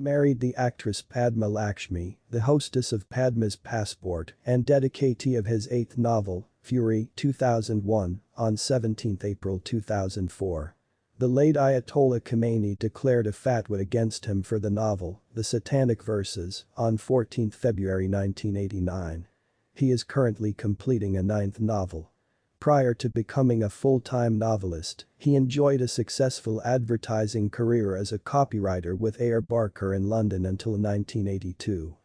married the actress Padma Lakshmi, the hostess of Padma's Passport and dedicatee of his eighth novel, Fury 2001, on 17 April 2004. The late Ayatollah Khomeini declared a fatwa against him for the novel, The Satanic Verses, on 14 February 1989. He is currently completing a ninth novel. Prior to becoming a full-time novelist, he enjoyed a successful advertising career as a copywriter with Ayer Barker in London until 1982.